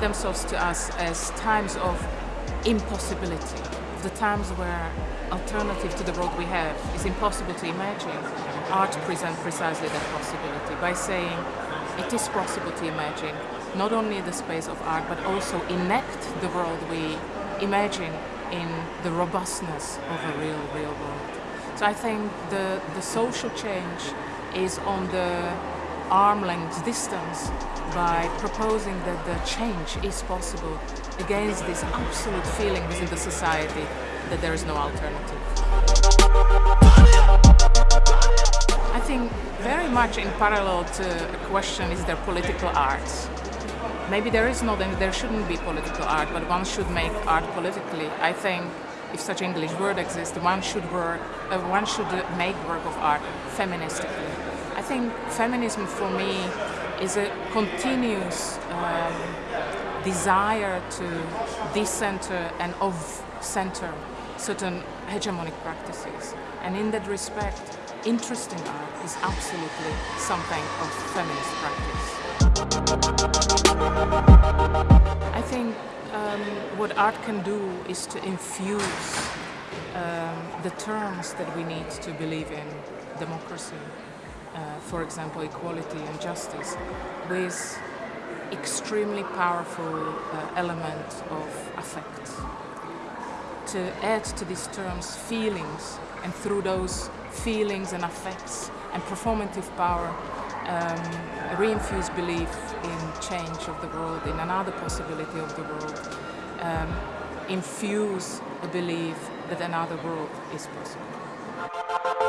themselves to us as times of impossibility, the times where alternative to the world we have is impossible to imagine. Art presents precisely that possibility by saying it is possible to imagine not only the space of art but also enact the world we imagine in the robustness of a real, real world. So I think the, the social change is on the arm length distance by proposing that the change is possible against this absolute feeling within the society that there is no alternative. I think very much in parallel to a question is there political art. Maybe there is not and there shouldn't be political art, but one should make art politically. I think if such English word exists, one should work, uh, one should make work of art feministically. I think feminism for me is a continuous um, desire to decenter and off-center certain hegemonic practices. And in that respect, interesting art is absolutely something of feminist practice. I think um, what art can do is to infuse um, the terms that we need to believe in democracy, uh, for example, equality and justice, with extremely powerful uh, element of affect. To add to these terms feelings, and through those feelings and affects and performative power, um, reinfuse belief in change of the world, in another possibility of the world, um, infuse a belief that another world is possible.